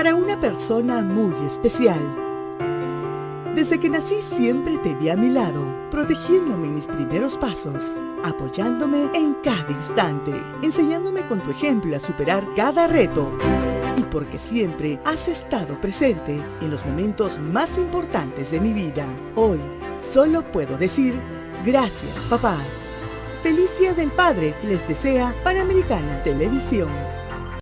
para una persona muy especial. Desde que nací siempre te vi a mi lado, protegiéndome en mis primeros pasos, apoyándome en cada instante, enseñándome con tu ejemplo a superar cada reto. Y porque siempre has estado presente en los momentos más importantes de mi vida. Hoy solo puedo decir, gracias papá. Feliz Día del Padre les desea Panamericana Televisión.